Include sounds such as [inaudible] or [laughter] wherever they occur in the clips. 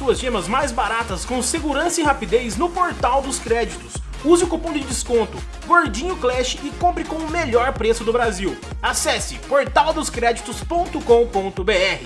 suas gemas mais baratas com segurança e rapidez no portal dos créditos. Use o cupom de desconto Gordinho Clash e compre com o melhor preço do Brasil. Acesse portaldoscreditos.com.br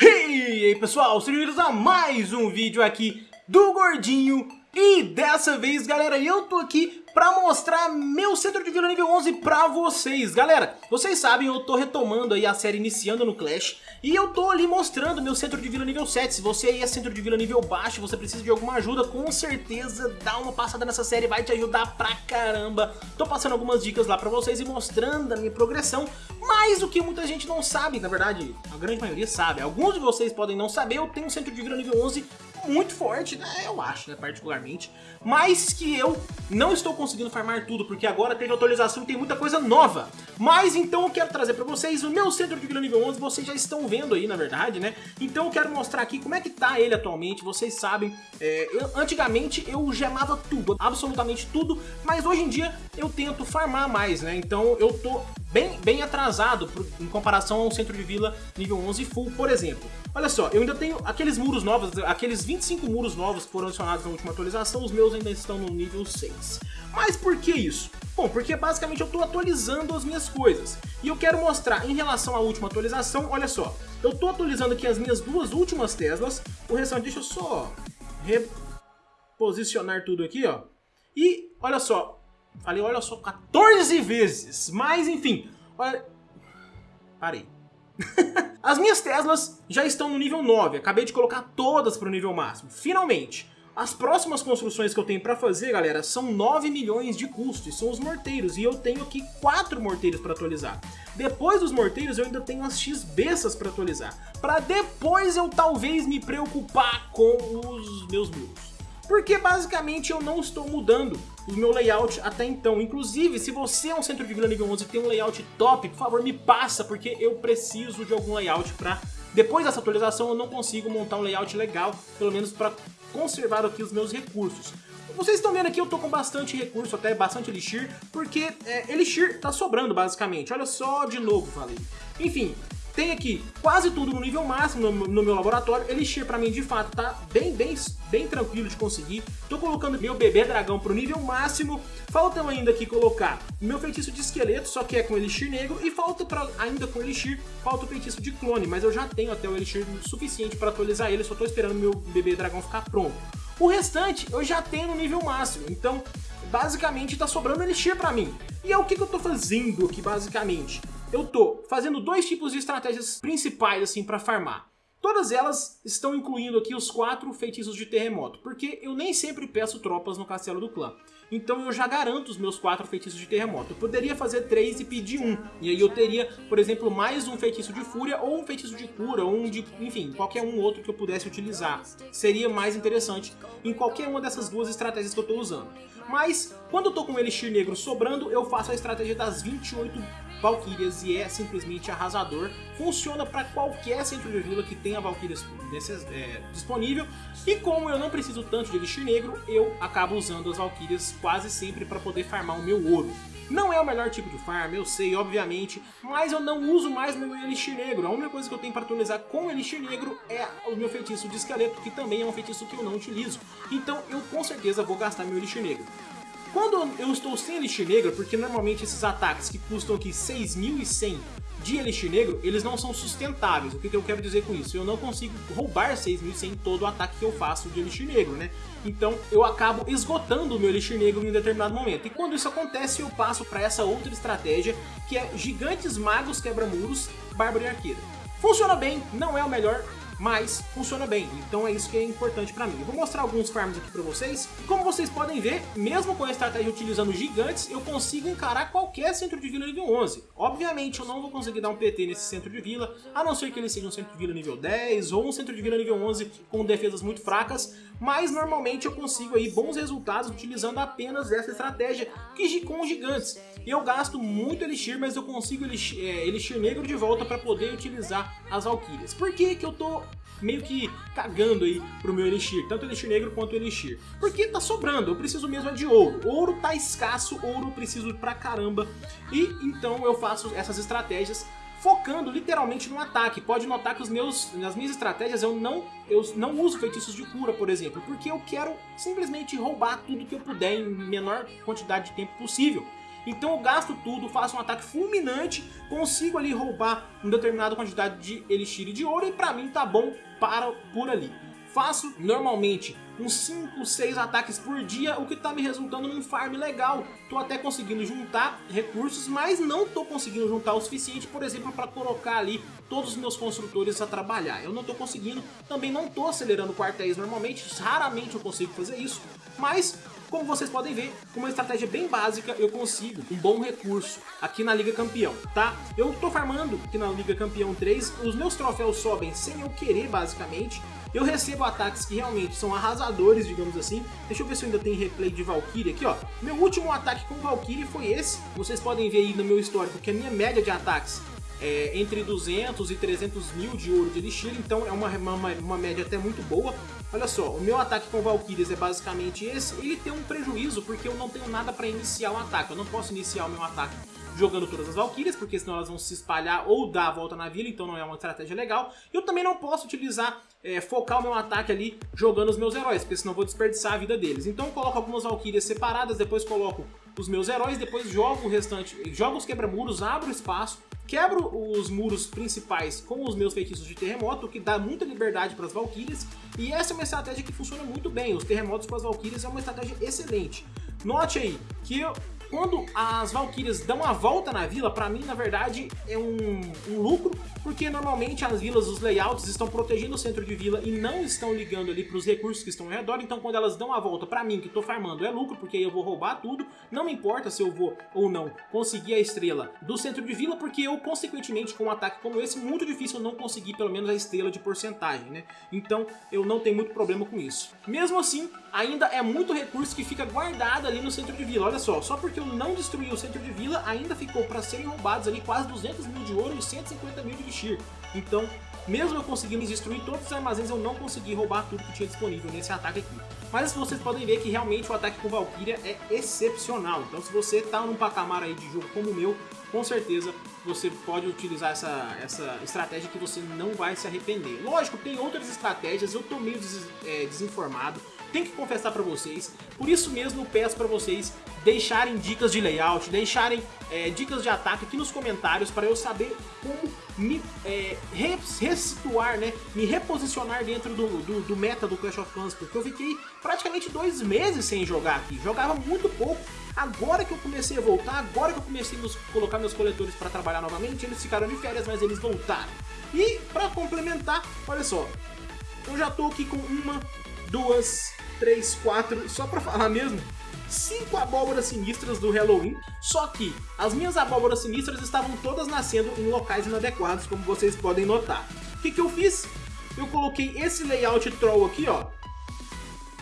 E aí pessoal, sejam bem-vindos a mais um vídeo aqui do Gordinho e dessa vez, galera, eu tô aqui pra mostrar meu centro de vila nível 11 pra vocês. Galera, vocês sabem, eu tô retomando aí a série iniciando no Clash e eu tô ali mostrando meu centro de vila nível 7. Se você aí é centro de vila nível baixo você precisa de alguma ajuda, com certeza dá uma passada nessa série, vai te ajudar pra caramba. Tô passando algumas dicas lá pra vocês e mostrando a minha progressão, mas o que muita gente não sabe, na verdade, a grande maioria sabe. Alguns de vocês podem não saber, eu tenho um centro de vila nível 11 muito forte, né? Eu acho, né? Particularmente. Mas que eu não estou conseguindo farmar tudo, porque agora teve atualização e tem muita coisa nova. Mas então eu quero trazer pra vocês o meu centro de vila nível 11, vocês já estão vendo aí, na verdade, né? Então eu quero mostrar aqui como é que tá ele atualmente, vocês sabem. É, eu, antigamente eu gemava tudo, absolutamente tudo, mas hoje em dia eu tento farmar mais, né? Então eu tô bem, bem atrasado em comparação ao centro de vila nível 11 full, por exemplo. Olha só, eu ainda tenho aqueles muros novos, aqueles 25 muros novos que foram adicionados na última atualização, os meus ainda estão no nível 6. Mas por que isso? Bom, porque basicamente eu estou atualizando as minhas coisas. E eu quero mostrar em relação à última atualização, olha só. Eu estou atualizando aqui as minhas duas últimas Teslas. O restante, deixa eu só reposicionar tudo aqui, ó. E olha só, falei olha só 14 vezes. Mas enfim, olha... Parei. [laughs] As minhas Teslas já estão no nível 9, acabei de colocar todas para o nível máximo, finalmente. As próximas construções que eu tenho para fazer, galera, são 9 milhões de custos, são os morteiros, e eu tenho aqui 4 morteiros para atualizar. Depois dos morteiros eu ainda tenho as X-Bestas para atualizar, para depois eu talvez me preocupar com os meus muros. Porque basicamente eu não estou mudando o meu layout até então. Inclusive, se você é um centro de vila nível 11 e tem um layout top, por favor me passa, porque eu preciso de algum layout para... Depois dessa atualização eu não consigo montar um layout legal, pelo menos para conservar aqui os meus recursos. Vocês estão vendo aqui, eu tô com bastante recurso, até bastante Elixir, porque é, Elixir tá sobrando basicamente. Olha só de novo, falei. Enfim, tem aqui quase tudo no nível máximo no, no meu laboratório. Elixir pra mim, de fato, tá bem, bem, bem tranquilo de conseguir. Tô colocando meu bebê dragão pro nível máximo. Falta ainda aqui colocar meu feitiço de esqueleto, só que é com Elixir negro. E falta pra, ainda com Elixir, falta o feitiço de clone. Mas eu já tenho até o Elixir suficiente para atualizar ele. Só tô esperando meu bebê dragão ficar pronto. O restante eu já tenho no nível máximo. Então, basicamente, tá sobrando Elixir pra mim. E é o que, que eu tô fazendo aqui, basicamente eu tô fazendo dois tipos de estratégias principais assim para farmar. Todas elas estão incluindo aqui os quatro feitiços de terremoto, porque eu nem sempre peço tropas no castelo do clã. Então eu já garanto os meus quatro feitiços de terremoto. Eu poderia fazer três e pedir um. E aí eu teria, por exemplo, mais um feitiço de fúria, ou um feitiço de cura, ou um de... Enfim, qualquer um outro que eu pudesse utilizar. Seria mais interessante em qualquer uma dessas duas estratégias que eu estou usando. Mas, quando eu tô com o Elixir Negro sobrando, eu faço a estratégia das 28 Valkyrias e é simplesmente arrasador. Funciona para qualquer centro de vila que tenha Valkyrias é, disponível. E como eu não preciso tanto de Elixir Negro, eu acabo usando as Valkyrias quase sempre para poder farmar o meu ouro. Não é o melhor tipo de farm, eu sei, obviamente, mas eu não uso mais meu Elixir Negro. A única coisa que eu tenho para atualizar com Elixir Negro é o meu feitiço de esqueleto, que também é um feitiço que eu não utilizo. Então eu com certeza vou gastar meu Elixir Negro. Quando eu estou sem Elixir Negro, porque normalmente esses ataques que custam aqui 6.100 de Elixir Negro, eles não são sustentáveis. O que eu quero dizer com isso? Eu não consigo roubar 6.100 todo o ataque que eu faço de Elixir Negro, né? Então eu acabo esgotando o meu Elixir Negro em um determinado momento. E quando isso acontece, eu passo para essa outra estratégia, que é Gigantes Magos Quebra-Muros, Bárbaro e Arqueira. Funciona bem, não é o melhor, mas funciona bem. Então é isso que é importante pra mim. Eu vou mostrar alguns farms aqui pra vocês. Como vocês podem ver, mesmo com a estratégia utilizando gigantes, eu consigo encarar qualquer centro de vila nível 11. Obviamente eu não vou conseguir dar um PT nesse centro de vila, a não ser que ele seja um centro de vila nível 10 ou um centro de vila nível 11 com defesas muito fracas, mas normalmente eu consigo aí bons resultados utilizando apenas essa estratégia que com gigantes. Eu gasto muito Elixir, mas eu consigo Elixir, é, Elixir Negro de volta para poder utilizar as Valkyrias. Por que que eu tô meio que cagando aí pro meu Elixir, tanto Elixir Negro quanto Elixir? Porque tá sobrando, eu preciso mesmo é de ouro. Ouro tá escasso, ouro eu preciso pra caramba. E então eu faço essas estratégias focando literalmente no ataque. Pode notar que os meus, nas minhas estratégias eu não, eu não uso feitiços de cura, por exemplo, porque eu quero simplesmente roubar tudo que eu puder em menor quantidade de tempo possível. Então eu gasto tudo, faço um ataque fulminante, consigo ali roubar uma determinada quantidade de elixir de ouro e pra mim tá bom para por ali. Faço normalmente uns 5, 6 ataques por dia, o que está me resultando num farm legal. Tô até conseguindo juntar recursos, mas não tô conseguindo juntar o suficiente, por exemplo, para colocar ali todos os meus construtores a trabalhar. Eu não tô conseguindo, também não tô acelerando quartéis normalmente, raramente eu consigo fazer isso, mas como vocês podem ver, com uma estratégia bem básica eu consigo um bom recurso aqui na Liga Campeão, tá? Eu tô farmando aqui na Liga Campeão 3, os meus troféus sobem sem eu querer basicamente, eu recebo ataques que realmente são arrasadores, digamos assim. Deixa eu ver se eu ainda tem replay de Valkyrie aqui, ó. Meu último ataque com Valkyrie foi esse. Vocês podem ver aí no meu histórico que a minha média de ataques é entre 200 e 300 mil de ouro de Elixir, então é uma, uma, uma média até muito boa. Olha só, o meu ataque com Valkyries é basicamente esse. Ele tem um prejuízo porque eu não tenho nada para iniciar o ataque. Eu não posso iniciar o meu ataque jogando todas as Valkyrias, porque senão elas vão se espalhar ou dar a volta na vila, então não é uma estratégia legal. Eu também não posso utilizar, é, focar o meu ataque ali jogando os meus heróis, porque senão vou desperdiçar a vida deles. Então eu coloco algumas Valkyrias separadas, depois coloco os meus heróis, depois jogo o restante, jogo os quebra-muros, abro espaço, quebro os muros principais com os meus feitiços de terremoto, o que dá muita liberdade para as Valkyrias, e essa é uma estratégia que funciona muito bem, os terremotos com as Valkyrias é uma estratégia excelente. Note aí que eu, quando as Valkyrias dão a volta na vila, pra mim, na verdade, é um, um, lucro, porque normalmente as vilas, os layouts estão protegendo o centro de vila e não estão ligando ali pros recursos que estão ao redor, então quando elas dão a volta pra mim, que tô farmando, é lucro, porque aí eu vou roubar tudo, não me importa se eu vou ou não conseguir a estrela do centro de vila, porque eu, consequentemente, com um ataque como esse, muito difícil eu não conseguir pelo menos a estrela de porcentagem, né? Então, eu não tenho muito problema com isso. Mesmo assim, ainda é muito recurso que fica guardado ali no centro de vila, olha só, só porque não destruiu o centro de vila, ainda ficou para serem roubados ali quase 200 mil de ouro e 150 mil de elixir. Então, mesmo eu conseguindo destruir todos os armazéns, eu não consegui roubar tudo que tinha disponível nesse ataque aqui. Mas vocês podem ver que realmente o ataque com Valkyria é excepcional. Então se você está num patamar aí de jogo como o meu, com certeza você pode utilizar essa, essa estratégia que você não vai se arrepender. Lógico, tem outras estratégias, eu tô meio des, é, desinformado, tenho que confessar para vocês. Por isso mesmo peço para vocês deixarem dicas de layout, deixarem é, dicas de ataque aqui nos comentários para eu saber como me é, ressituar, né, me reposicionar dentro do, do, do, meta do Clash of Clans, porque eu fiquei praticamente dois meses sem jogar aqui, jogava muito pouco. Agora que eu comecei a voltar, agora que eu comecei a colocar meus coletores para trabalhar novamente, eles ficaram de férias, mas eles voltaram. E para complementar, olha só, eu já tô aqui com uma, duas, três, quatro, só pra falar mesmo, cinco abóboras sinistras do Halloween, só que as minhas abóboras sinistras estavam todas nascendo em locais inadequados, como vocês podem notar. O que, que eu fiz? Eu coloquei esse layout troll aqui, ó,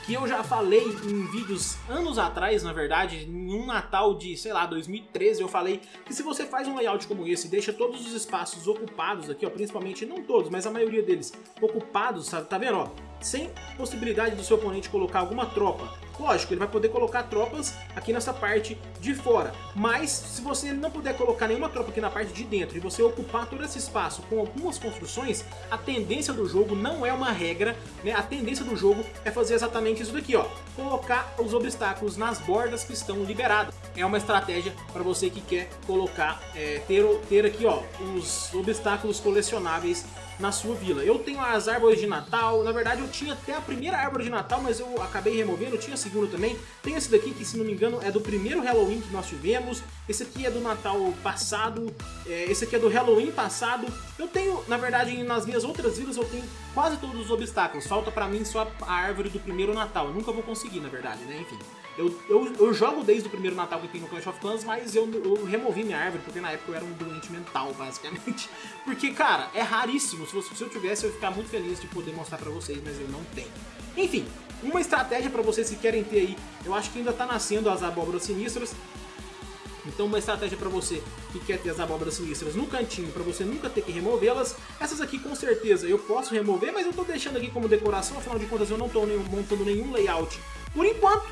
que eu já falei em vídeos anos atrás, na verdade, em um Natal de, sei lá, 2013, eu falei que se você faz um layout como esse e deixa todos os espaços ocupados aqui, ó, principalmente, não todos, mas a maioria deles ocupados, tá, tá vendo, ó, sem possibilidade do seu oponente colocar alguma tropa. Lógico, ele vai poder colocar tropas aqui nessa parte de fora, mas se você não puder colocar nenhuma tropa aqui na parte de dentro e você ocupar todo esse espaço com algumas construções, a tendência do jogo não é uma regra, né? a tendência do jogo é fazer exatamente isso daqui, ó, colocar os obstáculos nas bordas que estão liberadas. É uma estratégia para você que quer colocar, é, ter, ter aqui ó, os obstáculos colecionáveis na sua vila. Eu tenho as árvores de Natal, na verdade eu tinha até a primeira árvore de Natal, mas eu acabei removendo, eu tinha a segunda também. Tem esse daqui que, se não me engano, é do primeiro Halloween que nós tivemos. Esse aqui é do Natal passado, é, esse aqui é do Halloween passado. Eu tenho, na verdade, nas minhas outras vilas eu tenho quase todos os obstáculos. Falta pra mim só a árvore do primeiro Natal. Eu nunca vou conseguir, na verdade, né? Enfim. Eu, eu, eu, jogo desde o primeiro Natal que tem no Clash of Clans, mas eu, eu, removi minha árvore, porque na época eu era um doente mental, basicamente. [laughs] Porque, cara, é raríssimo. Se, você, se eu tivesse, eu ia ficar muito feliz de poder mostrar pra vocês, mas eu não tenho. Enfim, uma estratégia pra vocês que querem ter aí, eu acho que ainda tá nascendo as abóboras sinistras. Então uma estratégia para você que quer ter as abóboras sinistras no cantinho, para você nunca ter que removê-las, essas aqui com certeza eu posso remover, mas eu tô deixando aqui como decoração, afinal de contas eu não tô montando nenhum layout por enquanto.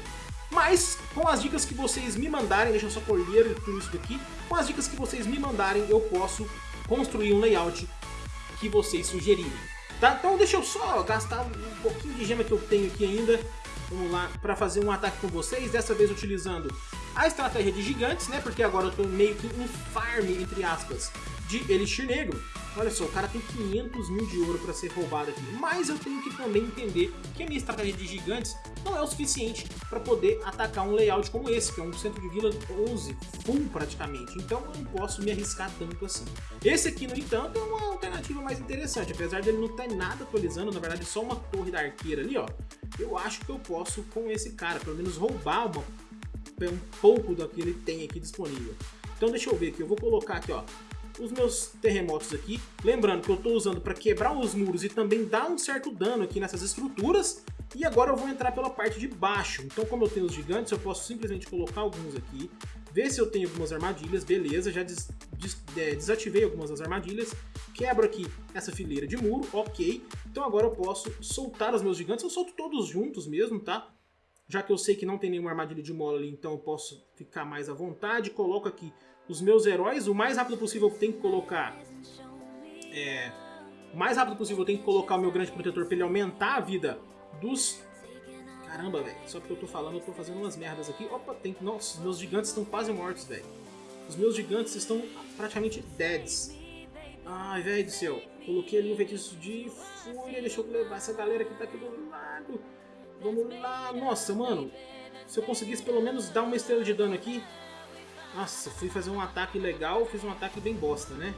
Mas com as dicas que vocês me mandarem, deixa eu só colher tudo isso daqui, com as dicas que vocês me mandarem eu posso construir um layout que vocês sugerirem. Tá? Então deixa eu só gastar um pouquinho de gema que eu tenho aqui ainda vamos lá, para fazer um ataque com vocês, dessa vez utilizando a estratégia de gigantes, né, porque agora eu tô meio que em farm, entre aspas, de Elixir Negro. Olha só, o cara tem 500 mil de ouro para ser roubado aqui, mas eu tenho que também entender que a minha estratégia de gigantes não é o suficiente para poder atacar um layout como esse, que é um centro de vila 11, full praticamente, então eu não posso me arriscar tanto assim. Esse aqui, no entanto, é uma alternativa mais interessante, apesar dele não ter nada atualizando, na verdade só uma torre da arqueira ali, ó, eu acho que eu posso com esse cara, pelo menos roubar uma, um pouco do que ele tem aqui disponível. Então deixa eu ver aqui, eu vou colocar aqui, ó, os meus terremotos aqui. Lembrando que eu estou usando para quebrar os muros e também dar um certo dano aqui nessas estruturas. E agora eu vou entrar pela parte de baixo. Então como eu tenho os gigantes, eu posso simplesmente colocar alguns aqui. Ver se eu tenho algumas armadilhas, beleza, já des, des, é, desativei algumas das armadilhas. Quebro aqui essa fileira de muro, ok. Então agora eu posso soltar os meus gigantes, eu solto todos juntos mesmo, tá? Já que eu sei que não tem nenhuma armadilha de mola ali, então eu posso ficar mais à vontade. Coloco aqui os meus heróis, o mais rápido possível eu tenho que colocar... É, o mais rápido possível eu tenho que colocar o meu grande protetor para ele aumentar a vida dos... Caramba, velho. Só porque eu tô falando, eu tô fazendo umas merdas aqui. Opa, tem que... Nossa, meus gigantes estão quase mortos, velho. Os meus gigantes estão praticamente deads. Ai, velho do céu. Coloquei ali um feitiço de fúria. Deixa eu levar essa galera que tá aqui do lado. Vamos lá. Nossa, mano. Se eu conseguisse pelo menos dar uma estrela de dano aqui, nossa, fui fazer um ataque legal, fiz um ataque bem bosta, né?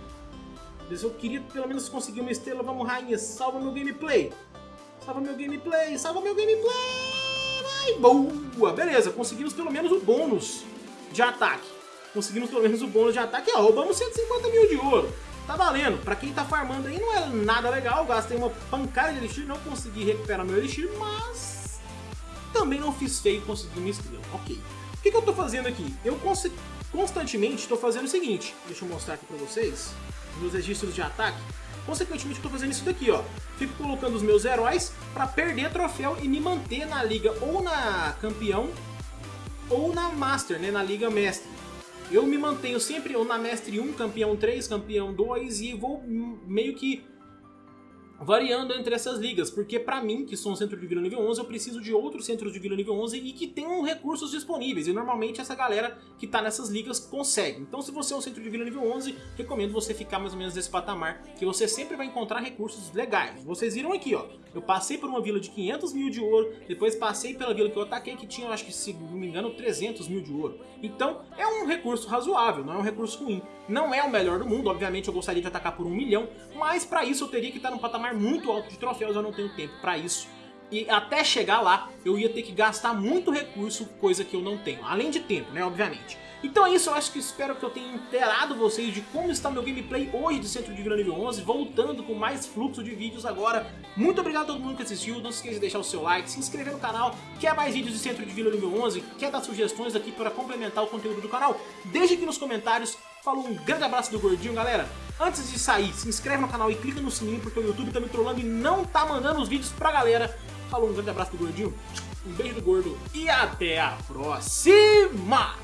Mas eu queria pelo menos conseguir uma estrela. Vamos, rainha, salva meu gameplay. Salva meu gameplay, salva meu gameplay. Ai, boa. Beleza, conseguimos pelo menos o bônus de ataque. Conseguimos pelo menos o bônus de ataque. Ó, roubamos 150 mil de ouro. Tá valendo. Pra quem tá farmando aí não é nada legal. Gastei uma pancada de elixir, não consegui recuperar meu elixir, mas... Também não fiz feio conseguir uma estrela. Ok. O que, que eu tô fazendo aqui? Eu constantemente estou fazendo o seguinte, deixa eu mostrar aqui para vocês, meus registros de ataque, consequentemente estou fazendo isso daqui, ó. Fico colocando os meus heróis para perder troféu e me manter na liga ou na campeão ou na master, né, na liga mestre. Eu me mantenho sempre ou na mestre 1, campeão 3, campeão 2 e vou meio que variando entre essas ligas, porque para mim, que sou um centro de vila nível 11, eu preciso de outros centros de vila nível 11 e que tenham recursos disponíveis, e normalmente essa galera que tá nessas ligas consegue. Então se você é um centro de vila nível 11, recomendo você ficar mais ou menos nesse patamar, que você sempre vai encontrar recursos legais. Vocês viram aqui, ó, eu passei por uma vila de 500 mil de ouro, depois passei pela vila que eu ataquei, que tinha, acho que se não me engano, 300 mil de ouro. Então é um recurso razoável, não é um recurso ruim. Não é o melhor do mundo, obviamente eu gostaria de atacar por um milhão, mas para isso eu teria que estar num patamar muito alto de troféus, eu não tenho tempo para isso. E até chegar lá, eu ia ter que gastar muito recurso, coisa que eu não tenho. Além de tempo, né, obviamente. Então é isso, eu acho que espero que eu tenha inteirado vocês de como está meu gameplay hoje de Centro de Vila nível 11, voltando com mais fluxo de vídeos agora. Muito obrigado a todo mundo que assistiu, não se esqueça de deixar o seu like, se inscrever no canal, quer mais vídeos de Centro de Vila nível 11, quer dar sugestões aqui para complementar o conteúdo do canal, deixe aqui nos comentários. Falou, um grande abraço do Gordinho, galera. Antes de sair, se inscreve no canal e clica no sininho, porque o YouTube tá me trollando e não tá mandando os vídeos pra galera. Falou, um grande abraço do Gordinho, um beijo do Gordo e até a próxima!